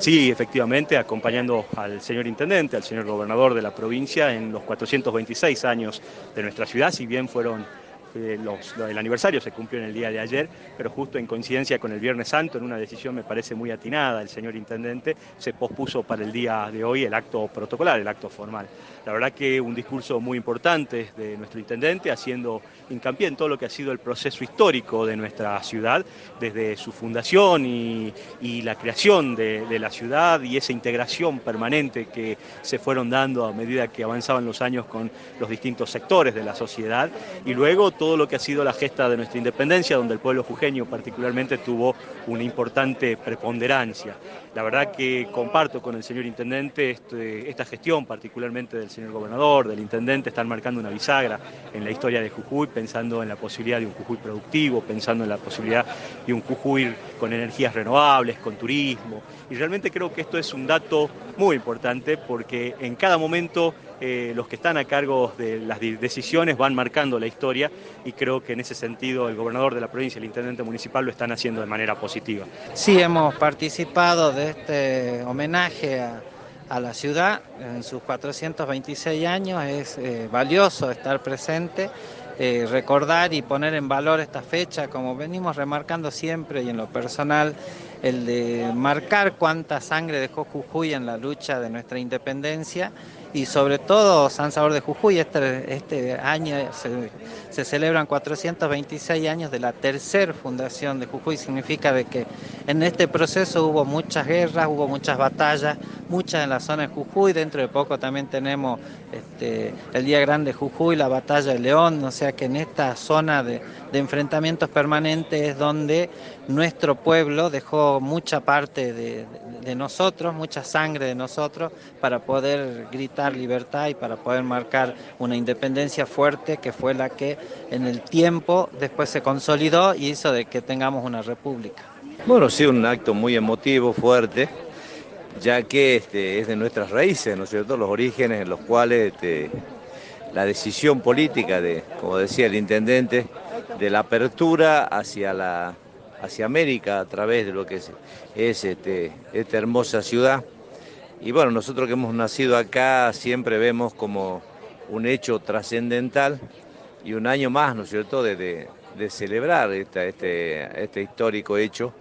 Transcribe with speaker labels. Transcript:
Speaker 1: Sí, efectivamente, acompañando al señor intendente, al señor gobernador de la provincia en los 426 años de nuestra ciudad, si bien fueron el aniversario se cumplió en el día de ayer, pero justo en coincidencia con el Viernes Santo, en una decisión me parece muy atinada el señor Intendente, se pospuso para el día de hoy el acto protocolar, el acto formal. La verdad que un discurso muy importante de nuestro Intendente, haciendo hincapié en todo lo que ha sido el proceso histórico de nuestra ciudad, desde su fundación y, la creación de, de la ciudad y esa integración permanente que se fueron dando a medida que avanzaban los años con los distintos sectores de la sociedad, y luego todo lo que ha sido la gesta de nuestra independencia, donde el pueblo jujeño particularmente tuvo una importante preponderancia. La verdad que comparto con el señor Intendente este, esta gestión, particularmente del señor Gobernador, del Intendente, están marcando una bisagra en la historia de Jujuy, pensando en la posibilidad de un Jujuy productivo, pensando en la posibilidad de un Jujuy con energías renovables, con turismo. Y realmente creo que esto es un dato muy importante porque en cada momento eh, los que están a cargo de las decisiones van marcando la historia y creo que en ese sentido el gobernador de la provincia y el intendente municipal lo están haciendo de manera positiva.
Speaker 2: Sí, hemos participado de este homenaje a, la ciudad en sus 426 años, es eh, valioso estar presente. Eh, recordar y poner en valor esta fecha, como venimos remarcando siempre y en lo personal, el de marcar cuánta sangre dejó Jujuy en la lucha de nuestra independencia y sobre todo San Sabor de Jujuy. Este, este año se, celebran 426 años de la tercera fundación de Jujuy. Significa de que en este proceso hubo muchas guerras, hubo muchas batallas, muchas en la zona de Jujuy. Dentro de poco también tenemos este, el Día Grande de Jujuy, la batalla de León. O sea que en esta zona de, enfrentamientos permanentes es donde nuestro pueblo dejó mucha parte de, de nosotros, mucha sangre de nosotros para poder gritar libertad y para poder marcar una independencia fuerte que fue la que en el tiempo después se consolidó y hizo de que tengamos una república.
Speaker 3: Bueno, sí, un acto muy emotivo, fuerte, ya que este, es de nuestras raíces, ¿no es cierto?, los orígenes en los cuales este, la decisión política de, como decía el intendente, de la apertura hacia la hacia América a través de lo que es, es este, esta hermosa ciudad, y bueno, nosotros que hemos nacido acá siempre vemos como un hecho trascendental y un año más, ¿no es cierto?, de, celebrar este, este histórico hecho